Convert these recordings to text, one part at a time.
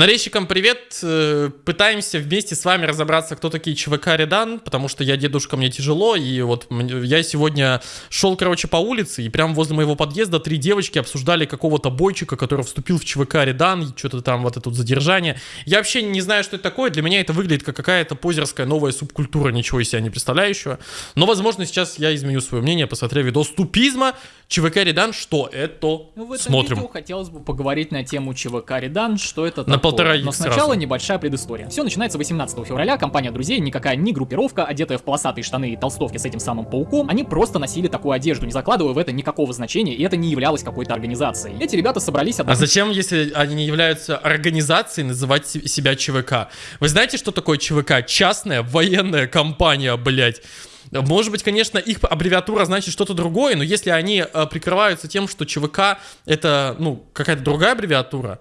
Нарезчикам привет. Э, пытаемся вместе с вами разобраться, кто такие ЧВК Редан, потому что я дедушка, мне тяжело, и вот я сегодня шел, короче, по улице, и прямо возле моего подъезда три девочки обсуждали какого-то бойчика, который вступил в ЧВК Редан, что-то там вот это тут задержание. Я вообще не знаю, что это такое, для меня это выглядит как какая-то позерская новая субкультура, ничего из себя не представляющего. Но, возможно, сейчас я изменю свое мнение, посмотрев видос тупизма, ЧВК Редан, что это? Ну, в этом Смотрим. видео хотелось бы поговорить на тему ЧВК Редан, что это такое. Полтора Но сначала сразу. небольшая предыстория. Все начинается 18 февраля, компания друзей, никакая не группировка, одетая в полосатые штаны и толстовки с этим самым пауком, они просто носили такую одежду, не закладывая в это никакого значения, и это не являлось какой-то организацией. Эти ребята собрались А отдохнуть зачем, если они не являются организацией, называть се- себя ЧВК? Вы знаете, что такое ЧВК? Частная военная компания, блядь. Может быть, конечно, их аббревиатура значит что-то другое, но если они э, прикрываются тем, что ЧВК это, ну, какая-то другая аббревиатура,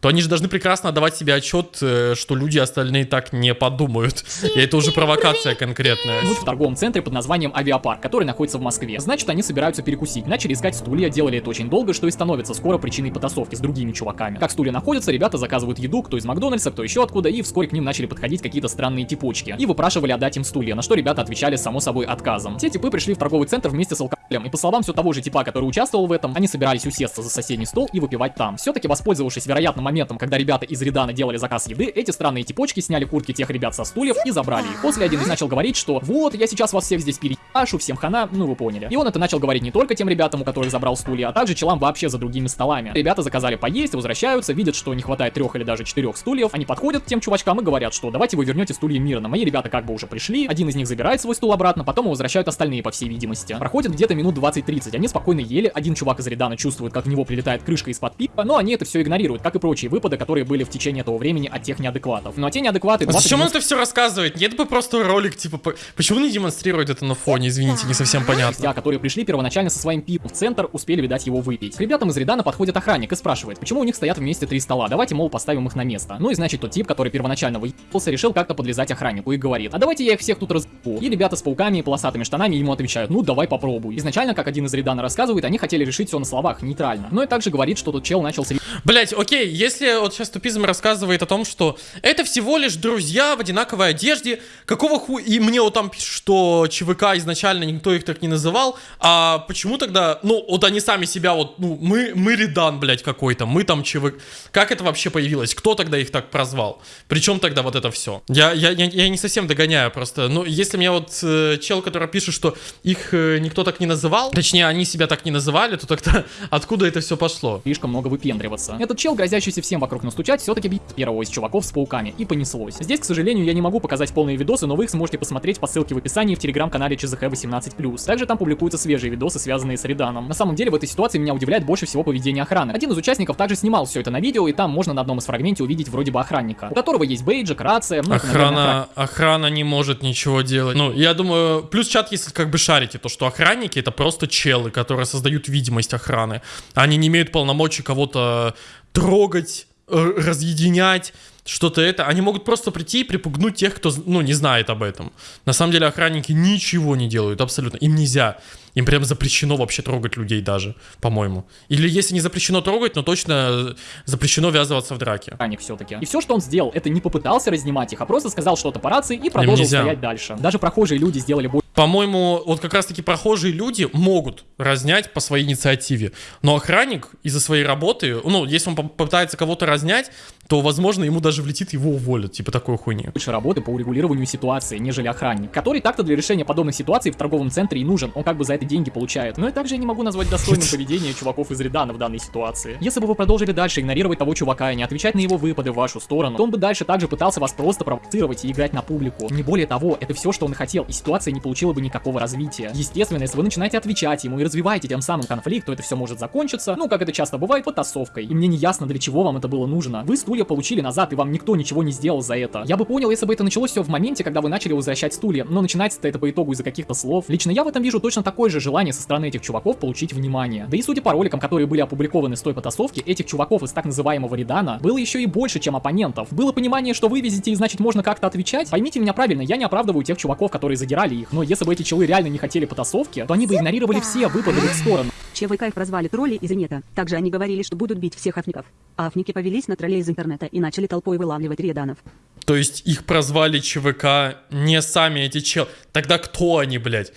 то они же должны прекрасно отдавать себе отчет, э, что люди остальные так не подумают. И это уже провокация конкретная. в торговом центре под названием Авиапарк, который находится в Москве. Значит, они собираются перекусить. Начали искать стулья, делали это очень долго, что и становится скоро причиной потасовки с другими чуваками. Как стулья находятся, ребята заказывают еду, кто из Макдональдса, кто еще откуда, и вскоре к ним начали подходить какие-то странные типочки. И выпрашивали отдать им стулья, на что ребята отвечали само собой отказом. Те типы пришли в торговый центр вместе с алкоголем, и по словам все того же типа, который участвовал в этом, они собирались усесться за соседний стол и выпивать там. Все-таки воспользовавшись вероятным моментом, когда ребята из Редана делали заказ еды, эти странные типочки сняли куртки тех ребят со стульев и забрали их. После один из начал говорить, что вот, я сейчас вас всех здесь переашу, всем хана, ну вы поняли. И он это начал говорить не только тем ребятам, у которых забрал стулья, а также челам вообще за другими столами. Ребята заказали поесть, возвращаются, видят, что не хватает трех или даже четырех стульев, они подходят к тем чувачкам и говорят, что давайте вы вернете стулья мирно. Мои ребята как бы уже пришли, один из них забирает свой стул обратно, потом возвращают остальные, по всей видимости. Проходит где-то минут 20-30, они спокойно ели, один чувак из Редана чувствует, как в него прилетает крышка из-под пива, но они это все игнорируют, как и прочие выпады, которые были в течение этого времени от тех неадекватов. Ну а те неадекваты... А 20 зачем он это все рассказывает? Нет бы просто ролик, типа, по- почему не демонстрирует это на фоне, извините, не совсем понятно. Спустя, которые пришли первоначально со своим пивом в центр, успели, видать, его выпить. К ребятам из Редана подходит охранник и спрашивает, почему у них стоят вместе три стола, давайте, мол, поставим их на место. Ну и значит, тот тип, который первоначально выебался, решил как-то подлезать охраннику и говорит, а давайте я их всех тут разбу. И ребята с пауками и полосатыми штанами ему отвечают, ну давай попробуй. Изначально, как один из Редана рассказывает, они хотели решить все на словах, нейтрально. Но и также говорит, что тот чел начал с Блять, окей, если вот сейчас тупизм рассказывает о том, что это всего лишь друзья в одинаковой одежде, какого хуя... И мне вот там пишут, что ЧВК изначально никто их так не называл, а почему тогда... Ну, вот они сами себя вот... Ну, мы, мы Редан, блядь, какой-то, мы там ЧВК... Как это вообще появилось? Кто тогда их так прозвал? Причем тогда вот это все? Я, я, я, я не совсем догоняю просто. Ну, если мне вот э, чел, который пишет, что их э, никто так не называл, точнее, они себя так не называли, то тогда откуда это все пошло? слишком много выпендриваться. Этот чел, грозящийся всем вокруг настучать, все-таки бьет первого из чуваков с пауками, и понеслось. Здесь, к сожалению, я не могу показать полные видосы, но вы их сможете посмотреть по ссылке в описании в телеграм-канале ЧЗХ18+. Также там публикуются свежие видосы, связанные с Реданом. На самом деле, в этой ситуации меня удивляет больше всего поведение охраны. Один из участников также снимал все это на видео, и там можно на одном из фрагменте увидеть вроде бы охранника, у которого есть бейджик, рация, ну, это, наверное, Охрана, охрана не может ничего делать. Ну, я думаю, плюс чат, если как бы шарите, то что охранники это просто челы, которые создают видимость охраны. Они не имеют полномочий кого-то трогать, э, разъединять, что-то это. Они могут просто прийти и припугнуть тех, кто, ну, не знает об этом. На самом деле охранники ничего не делают, абсолютно. Им нельзя. Им прям запрещено вообще трогать людей даже, по-моему. Или если не запрещено трогать, но точно э, запрещено ввязываться в драке. охранник все-таки. И все, что он сделал, это не попытался разнимать их, а просто сказал что-то по рации и продолжил стоять дальше. Даже прохожие люди сделали больше По-моему, вот как раз-таки прохожие люди могут разнять по своей инициативе. Но охранник из-за своей работы, ну, если он по- попытается кого-то разнять, то, возможно, ему даже влетит, его уволят, типа такой хуйни. больше работы по урегулированию ситуации, нежели охранник, который так-то для решения подобных ситуаций в торговом центре и нужен, он как бы за это деньги получает. Но и также я не могу назвать достойным поведение чуваков из Редана в данной ситуации. Если бы вы продолжили дальше игнорировать того чувака и не отвечать на его выпады в вашу сторону, то он бы дальше также пытался вас просто провоцировать и играть на публику. Не более того, это все, что он хотел, и ситуация не получила бы никакого развития. Естественно, если вы начинаете отвечать ему и развиваете тем самым конфликт, то это все может закончиться, ну, как это часто бывает, потасовкой. И мне не ясно, для чего вам это было нужно. Вы стулья получили назад, и вам никто ничего не сделал за это. Я бы понял, если бы это началось все в моменте, когда вы начали возвращать стулья, но начинается это по итогу из-за каких-то слов. Лично я в этом вижу точно такое же желание со стороны этих чуваков получить внимание. Да и судя по роликам, которые были опубликованы с той потасовки, этих чуваков из так называемого Редана было еще и больше, чем оппонентов. Было понимание, что вы везете и значит можно как-то отвечать. Поймите меня правильно, я не оправдываю тех чуваков, которые задирали их, но если бы эти челы реально не хотели потасовки, то они бы игнорировали все выпады в их сторону. ЧВК их прозвали тролли из инета. Также они говорили, что будут бить всех афников. А афники повелись на троллей из интернета и начали толпой вылавливать реданов. То есть их прозвали ЧВК не сами эти чел... Тогда кто они, блядь?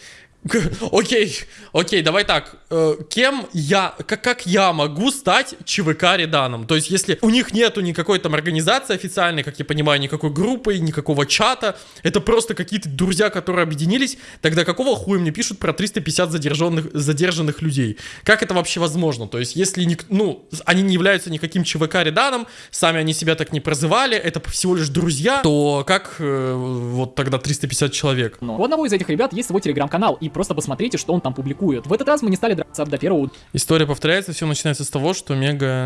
Окей, окей, давай так. Э, кем я, как, как я могу стать ЧВК Реданом? То есть, если у них нету никакой там организации официальной, как я понимаю, никакой группы, никакого чата, это просто какие-то друзья, которые объединились, тогда какого хуя мне пишут про 350 задержанных, задержанных людей? Как это вообще возможно? То есть, если ник, ну, они не являются никаким ЧВК Реданом, сами они себя так не прозывали, это всего лишь друзья, то как э, вот тогда 350 человек? Но у одного из этих ребят есть свой телеграм-канал, и просто посмотрите, что он там публикует. В этот раз мы не стали драться до первого История повторяется, все начинается с того, что Мега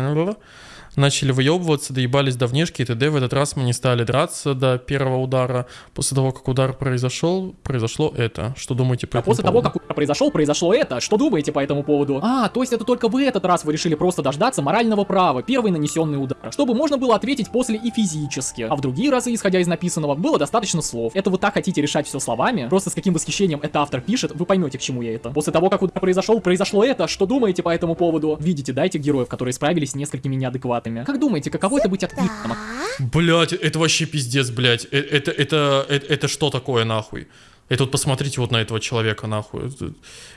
начали выебываться, доебались до внешки и т.д. В этот раз мы не стали драться до первого удара. После того, как удар произошел, произошло это. Что думаете по А этому после того, как удар произошел, произошло это. Что думаете по этому поводу? А, то есть это только в этот раз вы решили просто дождаться морального права, первый нанесенный удар, чтобы можно было ответить после и физически. А в другие разы, исходя из написанного, было достаточно слов. Это вы так хотите решать все словами? Просто с каким восхищением это автор пишет, вы поймете, к чему я это. После того, как удар произошел, произошло это. Что думаете по этому поводу? Видите, дайте героев, которые справились с несколькими неадекватами. Как думаете, каково это быть отвитым? Блять, это вообще пиздец, блять. Это, это, это, это что такое, нахуй? Это вот посмотрите вот на этого человека, нахуй. Это,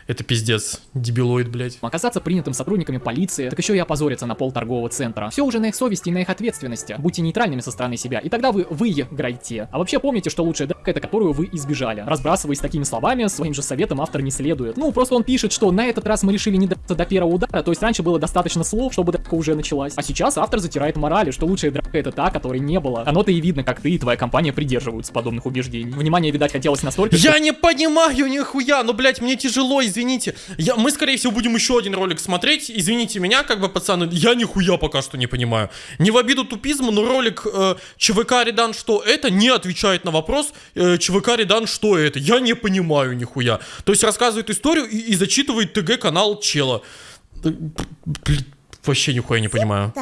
это пиздец. Дебилоид, блять. Оказаться принятым сотрудниками полиции, так еще и опозориться на пол торгового центра. Все уже на их совести и на их ответственности. Будьте нейтральными со стороны себя, и тогда вы выиграете. А вообще помните, что лучшая драка это которую вы избежали. Разбрасываясь такими словами, своим же советом автор не следует. Ну, просто он пишет, что на этот раз мы решили не драться до первого удара, то есть раньше было достаточно слов, чтобы драка уже началась. А сейчас автор затирает морали, что лучшая драка это та, которой не было. Оно-то и видно, как ты и твоя компания придерживаются подобных убеждений. Внимание, видать, хотелось настолько, Я не понимаю нихуя, ну, блядь, мне тяжело, извините. Я, мы, скорее всего, будем еще один ролик смотреть. Извините меня, как бы, пацаны, я нихуя пока что не понимаю. Не в обиду тупизму, но ролик э, ЧВК Редан, что это, не отвечает на вопрос э, ЧВК Редан, что это. Я не понимаю нихуя. То есть рассказывает историю и, и зачитывает ТГ-канал чела. Вообще нихуя не понимаю.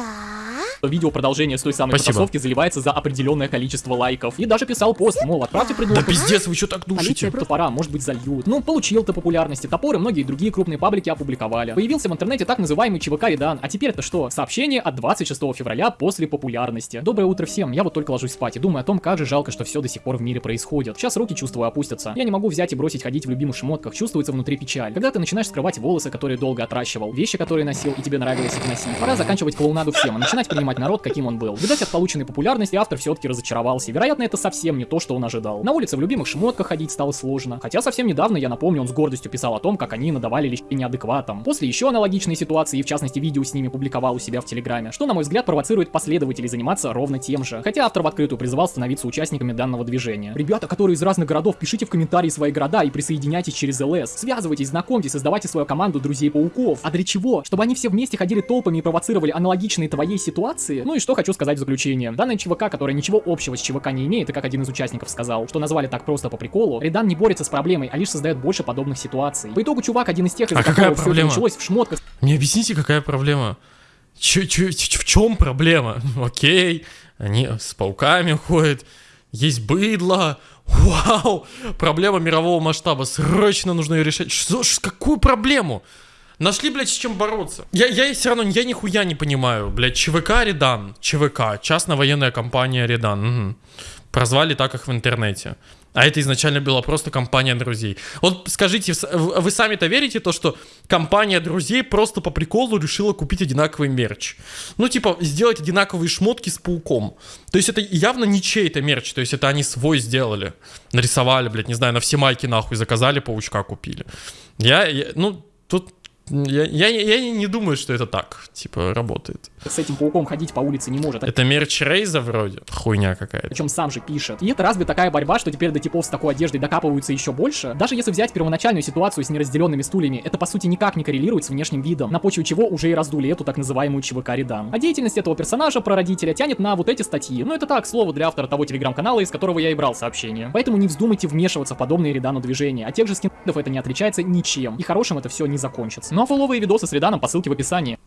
Видео продолжение с той самой Спасибо. потасовки заливается за определенное количество лайков. И даже писал пост, мол, отправьте Да предложение. пиздец, вы что так душите? Топора, может быть, зальют. Ну, получил ты популярности. Топор и многие другие крупные паблики опубликовали. Появился в интернете так называемый ЧВК Редан. А теперь это что? Сообщение от 26 февраля после популярности. Доброе утро всем. Я вот только ложусь спать и думаю о том, как же жалко, что все до сих пор в мире происходит. Сейчас руки, чувствую, опустятся. Я не могу взять и бросить ходить в любимых шмотках. Чувствуется внутри печаль. Когда ты начинаешь скрывать волосы, которые долго отращивал, вещи, которые носил и тебе нравилось их носить. Пора заканчивать клоунаду всем и начинать принимать народ, каким он был. Видать, от полученной популярности автор все-таки разочаровался. Вероятно, это совсем не то, что он ожидал. На улице в любимых шмотках ходить стало сложно. Хотя совсем недавно, я напомню, он с гордостью писал о том, как они надавали лишь неадекватам. После еще аналогичной ситуации, в частности видео с ними публиковал у себя в Телеграме, что, на мой взгляд, провоцирует последователей заниматься ровно тем же. Хотя автор в открытую призывал становиться участниками данного движения. Ребята, которые из разных городов, пишите в комментарии свои города и присоединяйтесь через ЛС. Связывайтесь, знакомьтесь, создавайте свою команду друзей-пауков. А для чего? Чтобы они все вместе ходили толпами и провоцировали аналогичные твоей ситуации? Ну и что хочу сказать в заключение. Данная ЧВК, которая ничего общего с ЧВК не имеет, и как один из участников сказал, что назвали так просто по приколу, Редан не борется с проблемой, а лишь создает больше подобных ситуаций. По итогу чувак один из тех, из А какая проблема? началось в шмотках, Мне объясните, какая проблема? Чё- чё- ч- в чем проблема? Окей, они с пауками ходят, есть быдло. Вау! Проблема мирового масштаба. Срочно нужно ее решать. Что, какую проблему? Нашли, блядь, с чем бороться. Я, я все равно, я нихуя не понимаю, блядь, ЧВК Редан, ЧВК, частная военная компания Редан. мгм. Прозвали так их в интернете. А это изначально была просто компания друзей. Вот скажите, вы сами-то верите то, что компания друзей просто по приколу решила купить одинаковый мерч? Ну, типа, сделать одинаковые шмотки с пауком. То есть это явно не чей-то мерч, то есть это они свой сделали. Нарисовали, блядь, не знаю, на все майки нахуй заказали, паучка купили. Я, я- ну, тут... Я, я, я не думаю, что это так, типа, работает. с этим пауком ходить по улице не может. Это мерч Рейза вроде? Хуйня какая-то. Причем сам же пишет. И это разве такая борьба, что теперь до типов с такой одеждой докапываются еще больше? Даже если взять первоначальную ситуацию с неразделенными стульями, это по сути никак не коррелирует с внешним видом, на почве чего уже и раздули эту так называемую ЧВК Редан. А деятельность этого персонажа, прародителя, тянет на вот эти статьи. Ну это так, слово для автора того телеграм-канала, из которого я и брал сообщение. Поэтому не вздумайте вмешиваться в подобные Редану движения, а тех же скинов это не отличается ничем, и хорошим это все не закончится. А фолловые видосы с Реданом по ссылке в описании.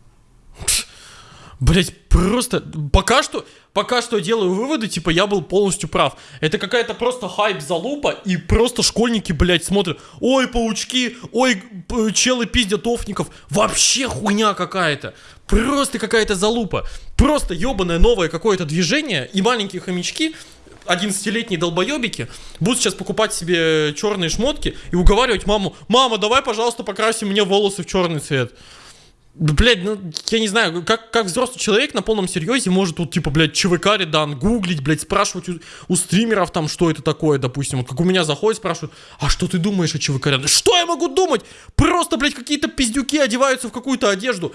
Блять, просто пока что, пока что делаю выводы, типа я был полностью прав. Это какая-то просто хайп залупа, и просто школьники, блять, смотрят, ой, паучки, ой, челы пиздят офников. Вообще хуйня какая-то. Просто какая-то залупа. Просто ебаное новое какое-то движение, и маленькие хомячки 11-летние долбоебики будут сейчас покупать себе черные шмотки и уговаривать маму, мама, давай, пожалуйста, покраси мне волосы в черный цвет. Да, Блядь, ну, я не знаю, как, как взрослый человек на полном серьезе может тут, типа, блядь, ЧВК редан, гуглить, блядь, спрашивать у, у стримеров там, что это такое, допустим. Вот как у меня заходят, спрашивают, а что ты думаешь о ЧВК редан? Что я могу думать? Просто, блядь, какие-то пиздюки одеваются в какую-то одежду.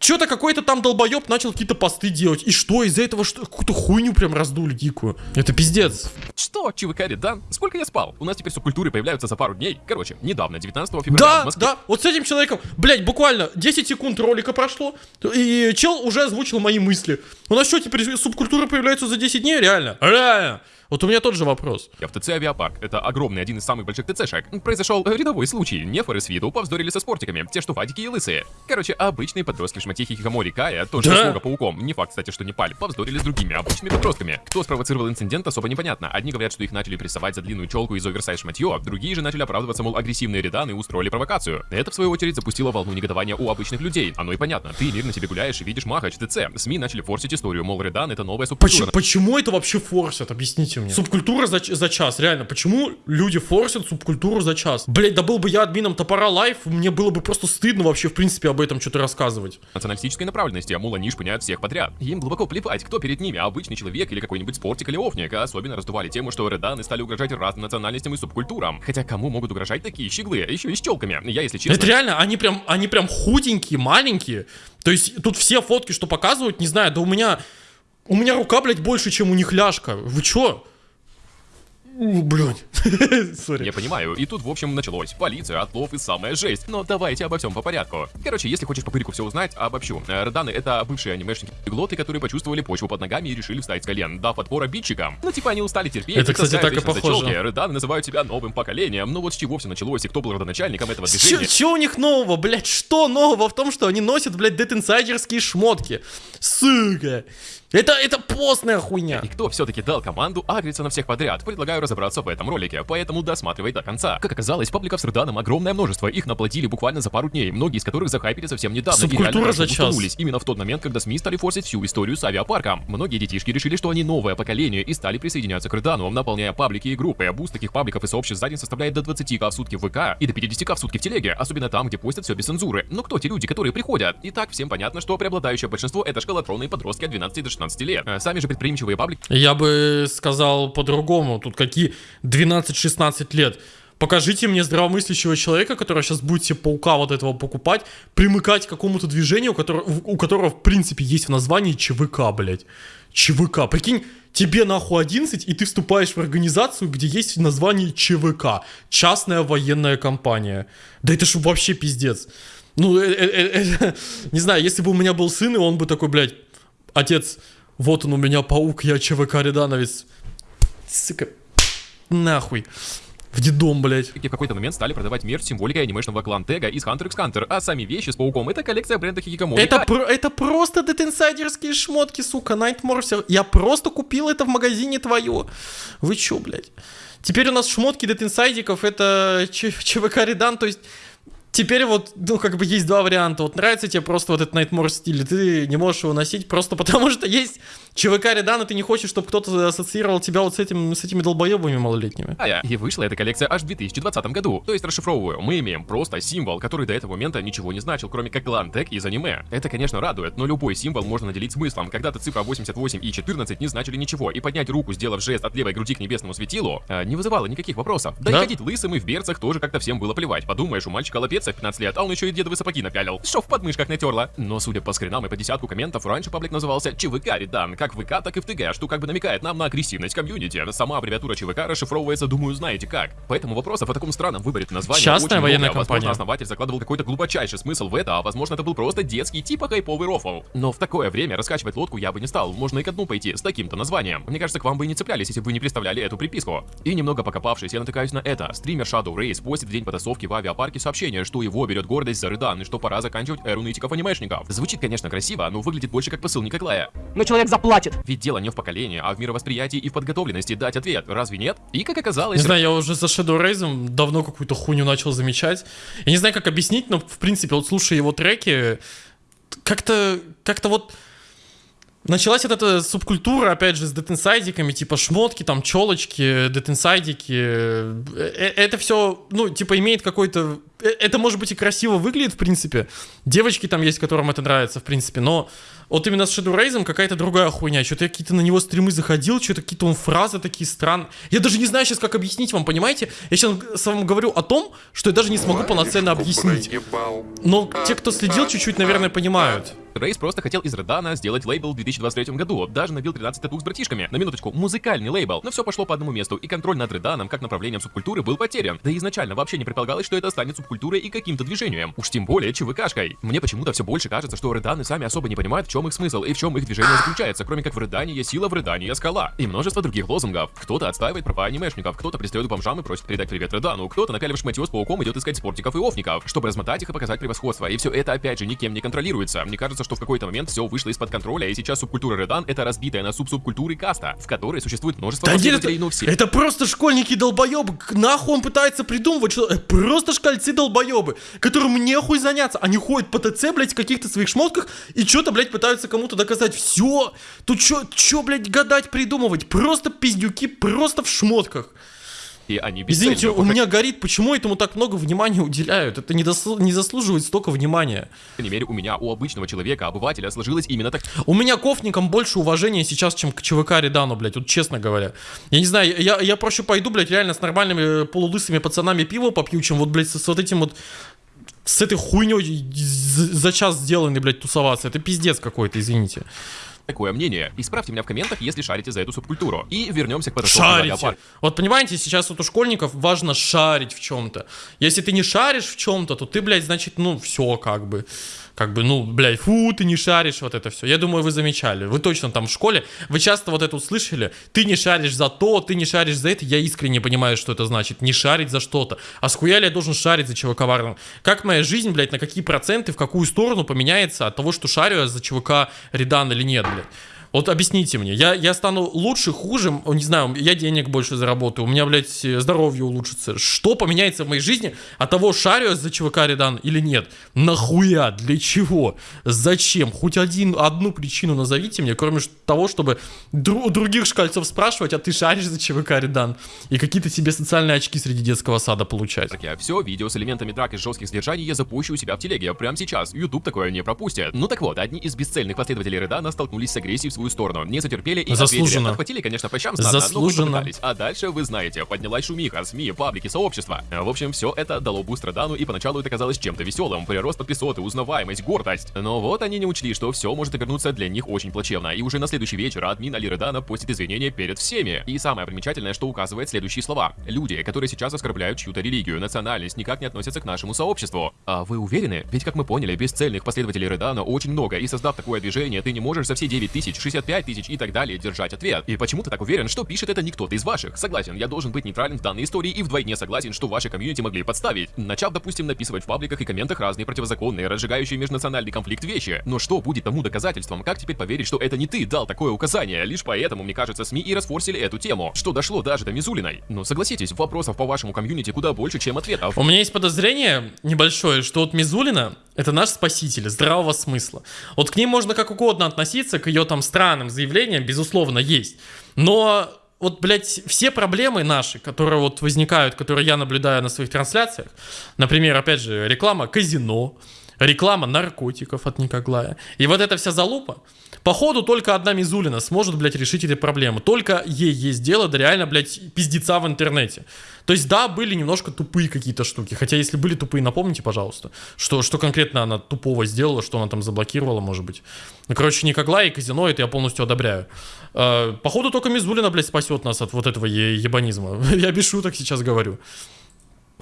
Что-то какой-то там долбоеб начал какие-то посты делать. И что, из-за этого что, какую-то хуйню прям раздули дикую. Это пиздец. Что, ЧВК Редан? Сколько я спал? У нас теперь субкультуры появляются за пару дней. Короче, недавно, 19 февраля Да, в Москве. да, вот с этим человеком, блядь, буквально 10 секунд ролика прошло, и чел уже озвучил мои мысли. У нас что, теперь субкультура появляется за 10 дней? Реально? Реально. Вот у меня тот же вопрос. Я в ТЦ Авиапарк. Это огромный, один из самых больших ТЦшек. Произошел рядовой случай. Нефоры с виду повздорили со спортиками. Те, что фатики и лысые. Короче, обычные подростки в шмотье Хикикомори Kai, тоже Да? с лого пауком. Не факт, кстати, что не паль. Повздорили с другими обычными подростками. Кто спровоцировал инцидент, особо непонятно. Одни говорят, что их начали прессовать за длинную челку из оверсайз шматье, другие же начали оправдываться, мол, агрессивные реданы и устроили провокацию. Это, в свою очередь, запустило волну негодования у обычных людей. Оно и понятно. Ты мирно себе гуляешь и видишь махач ТЦ. СМИ начали форсить историю, мол, редан это новая Почему, субкультура. почему это вообще форсят? Объясните мне. Субкультура за, за час, реально. Почему люди форсят субкультуру за час? Блять, да был бы я админом топора лайф, мне было бы просто стыдно вообще, в принципе, об этом что-то рассказывать. националистической направленности, а мол, они шпыняют всех подряд. Им глубоко плевать, кто перед ними, обычный человек или какой-нибудь спортик или офник. А Особенно раздували тему, что реданы стали угрожать разным национальностям и субкультурам. Хотя кому могут угрожать такие щеглы, еще и с челками? Я, если честно... Это реально, они прям, они прям худенькие, маленькие. То есть тут все фотки, что показывают, не знаю, да у меня, у меня рука, блядь, больше, чем у них ляжка. Вы чё? Блядь. Сори. Я понимаю, и тут, в общем, началось. Полиция, отлов и самая жесть. Но давайте обо всем по порядку. Короче, если хочешь по пырику все узнать, обобщу. Э, Реданы — это бывшие анимешники глоты, которые почувствовали почву под ногами и решили встать с колен, дав отпор обидчикам. Ну, типа, они устали терпеть. Это, кстати, так и похоже. челки. Называют себя новым поколением. Но вот с чего все началось и кто был родоначальником этого движения? чё у них нового, блядь? Что нового в том, что они носят, блядь, детинсайдерские шмотки? Сука. Это, это постная хуйня. И кто все-таки дал команду агриться на всех подряд? Предлагаю разобраться в этом ролике, поэтому досматривай до конца. Как оказалось, пабликов с Реданом огромное множество, их наплодили буквально за пару дней, многие из которых захайпили совсем недавно Субкультура за час. именно в тот момент, когда СМИ стали форсить всю историю с авиапарком. Многие детишки решили, что они новое поколение и стали присоединяться к Редану, наполняя паблики и группы. Буст таких пабликов и сообществ за день составляет до 20к в сутки в ВК и до 50к в сутки в телеге, особенно там, где постят все без цензуры. Но кто те люди, которые приходят? Итак, всем понятно, что преобладающее большинство это школотронные подростки от 12 до 16 лет. Э, Сами же предприимчивые паблики Я бы сказал по-другому. Тут какие 12-16 лет. Покажите мне здравомыслящего человека, который сейчас будет себе паука вот этого покупать, примыкать к какому-то движению, у которого, у которого в принципе есть в названии ЧВК, блядь. ЧВК. Прикинь, тебе нахуй 11, и ты вступаешь в организацию, где есть в названии ЧВК. Частная военная компания. Да это ж вообще пиздец. Ну, э, э, э, э, не знаю, если бы у меня был сын, и он бы такой, блядь, отец, вот он у меня паук, я ЧВК Редановец. Сука, нахуй. В дедом, блядь. в какой-то момент стали продавать мерч с символикой анимешного клана Тега из Hunter x Hunter, а сами вещи с пауком это коллекция бренда Хикикомори. Это, про- это просто dead inside ерские шмотки, сука, Nightmare все. Я просто купил это в магазине ТВОЕ. Вы чё, блядь? Теперь у нас шмотки dead inside иков, это Ч- ЧВК Редан, то есть... Теперь вот, ну, как бы есть два варианта. Вот нравится тебе просто вот этот Nightmare стиль, ты не можешь его носить просто потому, что есть ЧВК Редан, и ты не хочешь, чтобы кто-то ассоциировал тебя вот с, этим, с этими долбоебами малолетними. А, И вышла эта коллекция аж в 2020 году. То есть расшифровываю, мы имеем просто символ, который до этого момента ничего не значил, кроме как клан Тег из аниме. Это, конечно, радует, но любой символ можно наделить смыслом. Когда-то цифра 88 и 14 не значили ничего, и поднять руку, сделав жест от левой груди к небесному светилу, а, не вызывало никаких вопросов. Да, Да. и ходить лысым и в берцах тоже как-то всем было плевать. Подумаешь, у мальчика лапеца в 15 лет, а он еще и дедовые сапоги напялил. Что в подмышках натерла. Но судя по скринам и по десятку комментов, раньше паблик назывался ЧВК Редан, как в ВК, так и в ТГ, что как бы намекает нам на агрессивность комьюнити. Сама аббревиатура ЧВК расшифровывается, думаю, знаете как. Поэтому вопросов о таком странном выборе названия Частная очень военная много. Возможно, компания. основатель закладывал какой-то глубочайший смысл в это, а возможно это был просто детский типа хайповый рофл. Но в такое время раскачивать лодку я бы не стал, можно и ко дну пойти с таким-то названием. Мне кажется, к вам бы и не цеплялись, если бы вы не представляли эту приписку. И немного покопавшись, я натыкаюсь на это. Стример Shadow Race постит в день потасовки в авиапарке сообщение, что его берет гордость за Рыдан, и что пора заканчивать эру нытиков-анимешников. Звучит, конечно, красиво, но выглядит больше как посыл Николая. Но человек заплатит. Ведь дело не в поколении, а в мировосприятии и в подготовленности дать ответ. Разве нет? И как оказалось... Не знаю, я уже за Shadow Raze давно какую-то хуйню начал замечать. Я не знаю, как объяснить, но, в принципе, вот слушая его треки, как-то, как-то вот... Началась вот эта субкультура, опять же, с детинсайдиками, типа шмотки, там, челочки, детинсайдики. Э, э, Это все, ну, типа, имеет какой-то... э, Это, может быть, и красиво выглядит, в принципе. Девочки там есть, которым это нравится, в принципе, но вот именно с Shadow Raze'ом какая-то другая хуйня. Что-то я какие-то на него стримы заходил, что-то какие-то он фразы такие странные. Я даже не знаю сейчас, как объяснить вам, понимаете? Я сейчас с вами говорю о том, что я даже не смогу полноценно объяснить. Но те, кто следил чуть-чуть, наверное, понимают. Рейс просто хотел из Редана сделать лейбл в 2023 году, даже набил 13 татух с братишками. На минуточку, музыкальный лейбл, но все пошло по одному месту, и контроль над Реданом как направлением субкультуры был потерян. Да и изначально вообще не предполагалось, что это станет субкультурой и каким-то движением. Уж тем более ЧВКшкой. Мне почему-то все больше кажется, что Реданы сами особо не понимают, в чем их смысл и в чем их движение заключается, кроме как в Редане есть сила, в Редане есть скала. И множество других лозунгов. Кто-то отстаивает права анимешников, кто-то пристает к бомжам и просит передать привет Редану, кто-то напялив шматье с пауком идет искать спортиков и офников, чтобы размотать их и показать превосходство. И все это опять же никем не контролируется. Мне кажется, что в какой-то момент все вышло из-под контроля, и сейчас субкультура Редан это разбитая на суб-субкультуры каста, в которой существует множество Да нет, это, но все. это просто школьники долбоебы. Нахуй он пытается придумывать что это Просто шкальцы долбоебы, которым нехуй заняться. Они ходят по ТЦ, блядь, в каких-то своих шмотках и что-то, блядь, пытаются кому-то доказать. Все. Тут что, что, блядь, гадать, придумывать? Просто пиздюки, просто в шмотках. И они Извините, бесцельно, у меня горит, почему этому так много внимания уделяют? Это не, досл- не заслуживает столько внимания. по крайней мере, у меня, у обычного человека, обывателя, сложилось именно так. У меня к офникам больше уважения сейчас, чем к ЧВК Редану, блядь, вот честно говоря. Я не знаю, я, я проще пойду, блядь, реально с нормальными э, полулысыми пацанами пиво попью, чем вот, блядь, с, с вот этим вот с этой хуйней за час сделанной, блядь, тусоваться. Это пиздец какой-то, извините. Такое мнение. Исправьте меня в комментах, если шарите за эту субкультуру. И вернемся к в Шарите. Вот понимаете, сейчас вот у школьников важно шарить в чем-то. Если ты не шаришь в чем-то, то ты, блядь, значит, ну, все как бы. Как бы, ну, блядь, фу, ты не шаришь, вот это все. Я думаю, вы замечали. Вы точно там в школе, вы часто вот это услышали. Ты не шаришь за то, ты не шаришь за это. Я искренне понимаю, что это значит. Не шарить за что-то. А схуяли я должен шарить за ЧВК Варну? Как моя жизнь, блядь, на какие проценты, в какую сторону поменяется от того, что шарю я за ЧВК Редан или нет, блядь? Вот объясните мне, я, я стану лучше, хуже, не знаю, я денег больше заработаю, у меня, блядь, э, здоровье улучшится. Что поменяется в моей жизни от того, шарю я за ЧВК Редан или нет? Нахуя? Для чего? Зачем? Хоть один, одну причину назовите мне, кроме того, чтобы дру- других шкальцов спрашивать, а ты шаришь за ЧВК Редан? И какие-то себе социальные очки среди детского сада получать. Так я все, видео с элементами драк и жестких задержаний я запущу у себя в телеге прямо сейчас. YouTube такое не пропустит. Ну так вот, одни из бесцельных последователей Редана столкнулись с агрессией в свою сторону. Не затерпели и Заслуженно. ответили. Отхватили, конечно, по щам знатно, но Заслуженно. попытались. А дальше, вы знаете, поднялась шумиха, СМИ, паблики, сообщества. В общем, все это дало буст Редану, и поначалу это казалось чем-то веселым. Прирост подписоты, узнаваемость, гордость. Но вот они не учли, что все может обернуться для них очень плачевно. И уже на следующий вечер админ Али Редана постит извинения перед всеми. И самое примечательное, что указывает следующие слова. Люди, которые сейчас оскорбляют чью-то религию, национальность, никак не относятся к нашему сообществу. А вы уверены? Ведь, как мы поняли, бесцельных последователей Редана очень много, и создав такое движение, ты не можешь за все 9 тысяч, 65 тысяч и так далее держать ответ. И почему ты так уверен, что пишет это не кто-то из ваших? Согласен, я должен быть нейтрален в данной истории и вдвойне согласен, что ваши комьюнити могли подставить. Начав, допустим, написывать в пабликах и комментах разные противозаконные, разжигающие межнациональный конфликт вещи. Но что будет тому доказательством? Как теперь поверить, что это не ты дал такое указание? Лишь поэтому, мне кажется, СМИ и расфорсили эту тему, что дошло даже до Мизулиной. Но согласитесь, вопросов по вашему комьюнити куда больше, чем ответов. У меня есть подозрение небольшое, что вот Мизулина это наш спаситель здравого смысла. Вот к ней можно как угодно относиться, к ее там странным заявлениям, безусловно, есть. Но вот, блядь, все проблемы наши, которые вот возникают, которые я наблюдаю на своих трансляциях, например, опять же, реклама казино, реклама наркотиков от Никоглая, и вот эта вся залупа, походу только одна Мизулина сможет, блядь, решить эти проблемы. Только ей есть дело до реально, блядь, пиздеца в интернете. То есть, да, были немножко тупые какие-то штуки. Хотя, если были тупые, напомните, пожалуйста, что, что конкретно она тупого сделала, что она там заблокировала, может быть. Ну, короче, Никогла и казино, это я полностью одобряю. Э, походу, только Мизулина, блядь, спасет нас от вот этого ебанизма. я без шуток сейчас говорю.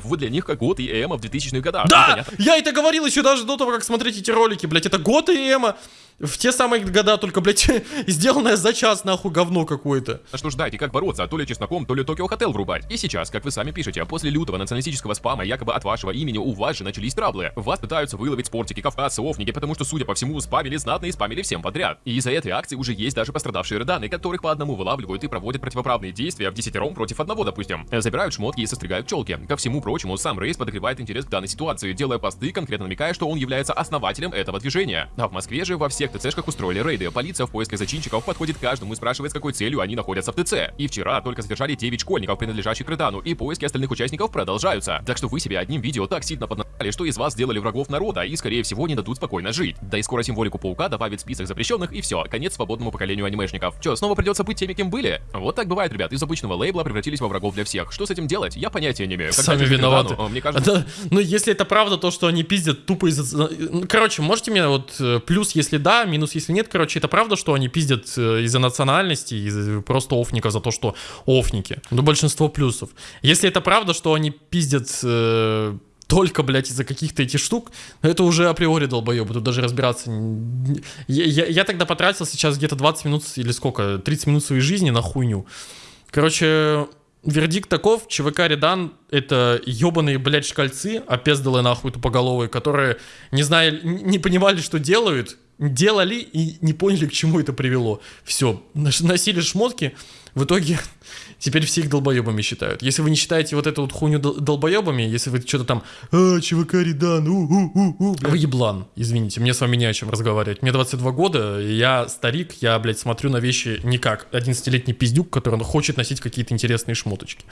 Вот для них как год и эмо в 2000-х годах. Да! Я это говорил еще даже до того, как смотреть эти ролики, блядь. Это год и эмо. В те самые года, только, блядь, сделанное за час, нахуй, говно какое-то. А что ждать и как бороться, то ли чесноком, то ли Токио Хотел врубать. И сейчас, как вы сами пишете, после лютого националистического спама якобы от вашего имени у вас же начались траблы. Вас пытаются выловить спортики, кавказцы, офники, потому что, судя по всему, спамили знатно и спамили всем подряд. И из-за этой акции уже есть даже пострадавшие рыданы, которых по одному вылавливают и проводят противоправные действия в десятером против одного, допустим. Забирают шмотки и состригают челки. Ко всему прочему, сам Рейс подогревает интерес к данной ситуации, делая посты, конкретно намекая, что он является основателем этого движения. А в Москве же во всех ТЦшках устроили рейды. Полиция в поисках зачинщиков подходит к каждому и спрашивает, с какой целью они находятся в ТЦ. И вчера только задержали 9 школьников, принадлежащих к и поиски остальных участников продолжаются. Так что вы себе одним видео так сильно поднали, что из вас сделали врагов народа и, скорее всего, не дадут спокойно жить. Да и скоро символику паука добавит список запрещенных и все, конец свободному поколению анимешников. Че, снова придется быть теми, кем были? Вот так бывает, ребят, из обычного лейбла превратились во врагов для всех. Что с этим делать? Я понятия не имею. Когда Сами виноваты. Рыдану, Мне кажется, Да, ну, если это правда, то, что они пиздят тупо из-за... ну, Короче, можете мне вот э, плюс, если да, минус, если нет. Короче, это правда, что они пиздят э, из-за национальности, из просто офников за то, что офники. Ну, большинство плюсов. Если это правда, что они пиздят э, только, блядь, из-за каких-то этих штук, ну, это уже априори долбоебы, тут даже разбираться... Я, я- я тогда потратил сейчас где-то 20 минут или сколько, 30 минут своей жизни на хуйню. Короче, вердикт таков, ЧВК Редан — это ебаные, блядь, шкальцы, опездалы нахуй тупоголовые, которые не знали, не понимали, что делают, делали и не поняли, к чему это привело. Все, носили шмотки, в итоге теперь все их долбоебами считают. Если вы не считаете вот эту вот хуйню дол- долбоебами, если вы что-то там «А, ЧВК Редан, у-у-у-у», вы еблан, извините, мне с вами не о чем разговаривать. Мне 22 года, я старик, я, блядь, смотрю на вещи не как 11-летний пиздюк, который хочет носить какие-то интересные шмоточки.